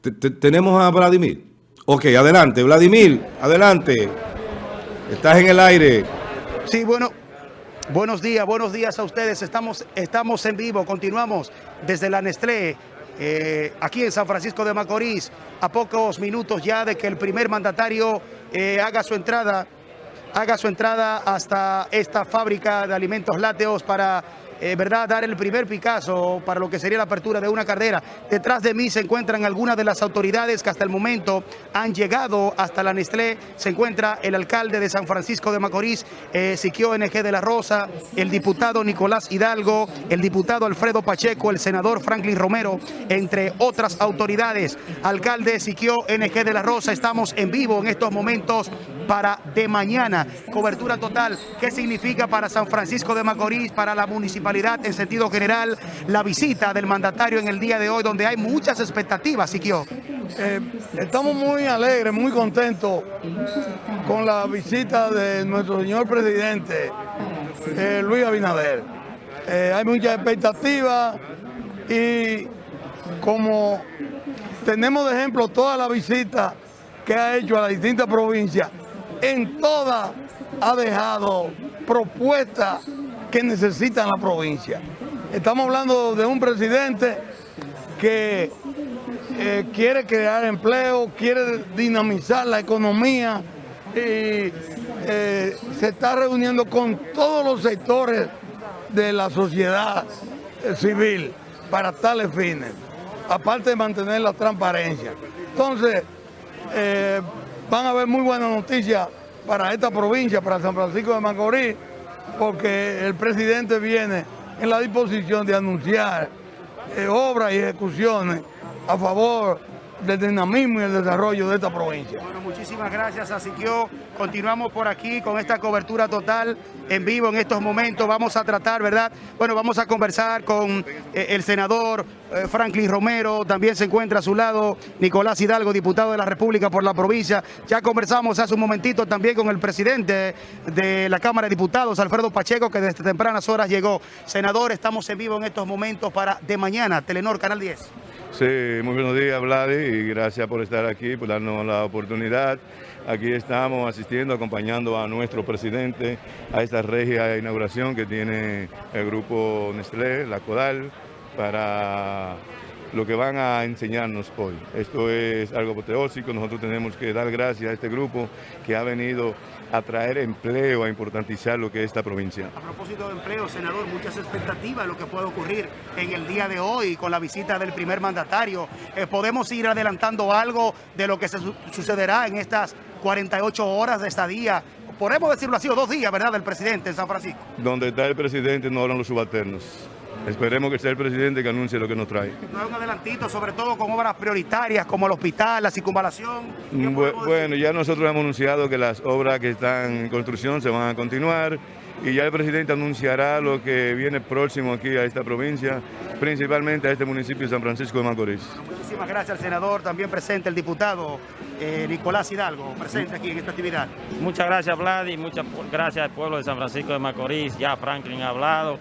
tenemos a Vladimir. Ok, adelante, Vladimir, adelante. Estás en el aire. Sí, bueno, buenos días, buenos días a ustedes. Estamos, estamos en vivo, continuamos desde la Nestlé, eh, aquí en San Francisco de Macorís, a pocos minutos ya de que el primer mandatario eh, haga su entrada, haga su entrada hasta esta fábrica de alimentos lácteos para eh, ¿verdad? dar el primer Picasso para lo que sería la apertura de una carrera. Detrás de mí se encuentran algunas de las autoridades que hasta el momento han llegado hasta la Nestlé. Se encuentra el alcalde de San Francisco de Macorís, eh, Siquio NG de la Rosa, el diputado Nicolás Hidalgo, el diputado Alfredo Pacheco, el senador Franklin Romero, entre otras autoridades. Alcalde Siquio NG de la Rosa, estamos en vivo en estos momentos para de mañana. Cobertura total. ¿Qué significa para San Francisco de Macorís, para la municipalidad en sentido general, la visita del mandatario en el día de hoy, donde hay muchas expectativas, Siquio? Eh, estamos muy alegres, muy contentos con la visita de nuestro señor presidente, eh, Luis Abinader. Eh, hay muchas expectativas y como tenemos de ejemplo toda la visita que ha hecho a las distintas provincias, en todas ha dejado propuestas que necesitan la provincia. Estamos hablando de un presidente que eh, quiere crear empleo, quiere dinamizar la economía y eh, se está reuniendo con todos los sectores de la sociedad eh, civil para tales fines, aparte de mantener la transparencia. Entonces, van a haber muy buenas noticias para esta provincia, para San Francisco de Macorís, porque el presidente viene en la disposición de anunciar eh, obras y ejecuciones a favor del dinamismo y el desarrollo de esta provincia. Bueno, muchísimas gracias a Siquio. Continuamos por aquí con esta cobertura total en vivo en estos momentos. Vamos a tratar, ¿verdad? Bueno, vamos a conversar con eh, el senador eh, Franklin Romero. También se encuentra a su lado Nicolás Hidalgo, diputado de la República por la provincia. Ya conversamos hace un momentito también con el presidente de la Cámara de Diputados, Alfredo Pacheco, que desde tempranas horas llegó. Senador, estamos en vivo en estos momentos para de mañana, Telenor, Canal 10. Sí, muy buenos días, Vladi, y gracias por estar aquí, por darnos la oportunidad. Aquí estamos asistiendo, acompañando a nuestro presidente a esta regia inauguración que tiene el grupo Nestlé, la CODAL, para lo que van a enseñarnos hoy. Esto es algo apoteósico, nosotros tenemos que dar gracias a este grupo que ha venido a traer empleo, a importantizar lo que es esta provincia. A propósito de empleo, senador, muchas expectativas de lo que puede ocurrir en el día de hoy con la visita del primer mandatario. Eh, ¿Podemos ir adelantando algo de lo que se sucederá en estas 48 horas de estadía podemos decirlo así, o dos días, ¿verdad?, del presidente en San Francisco. Donde está el presidente no hablan los subalternos. Esperemos que sea el presidente que anuncie lo que nos trae. No un adelantito, sobre todo con obras prioritarias como el hospital, la circunvalación. bueno, ya nosotros hemos anunciado que las obras que están en construcción se van a continuar y ya el presidente anunciará lo que viene próximo aquí a esta provincia, principalmente a este municipio de San Francisco de Macorís. Muchísimas gracias al senador, también presente el diputado eh, Nicolás Hidalgo, presente aquí en esta actividad. Muchas gracias Vlad y muchas gracias al pueblo de San Francisco de Macorís, ya Franklin ha hablado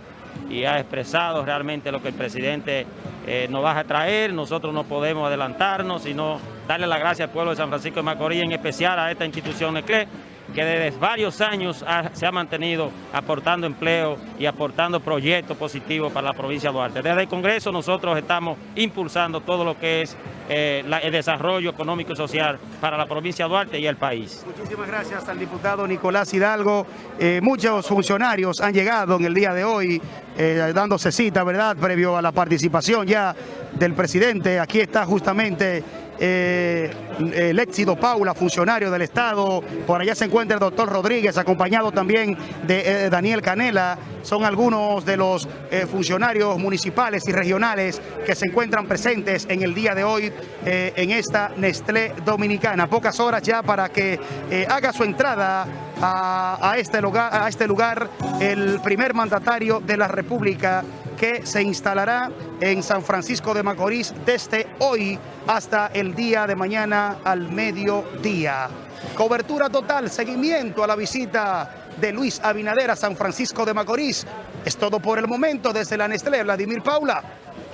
y ha expresado realmente lo que el presidente eh, nos va a traer. Nosotros no podemos adelantarnos, sino darle las gracias al pueblo de San Francisco de Macorís, en especial a esta institución ECLE, que desde varios años se ha mantenido aportando empleo y aportando proyectos positivos para la provincia de Duarte. Desde el Congreso nosotros estamos impulsando todo lo que es eh, el desarrollo económico y social para la provincia de Duarte y el país. Muchísimas gracias al diputado Nicolás Hidalgo. Eh, muchos funcionarios han llegado en el día de hoy eh, dándose cita, ¿verdad?, previo a la participación ya del presidente. Aquí está justamente eh, el éxito Paula, funcionario del Estado. Por allá se encuentra el doctor Rodríguez, acompañado también de eh, Daniel Canela. Son algunos de los eh, funcionarios municipales y regionales que se encuentran presentes en el día de hoy en esta Nestlé Dominicana. Pocas horas ya para que haga su entrada a, este lugar, a este lugar el primer mandatario de la República que se instalará en San Francisco de Macorís desde hoy hasta el día de mañana al mediodía. Cobertura total, seguimiento a la visita de Luis Abinader a San Francisco de Macorís. Es todo por el momento desde la Nestlé Vladimir Paula.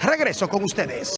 Regreso con ustedes.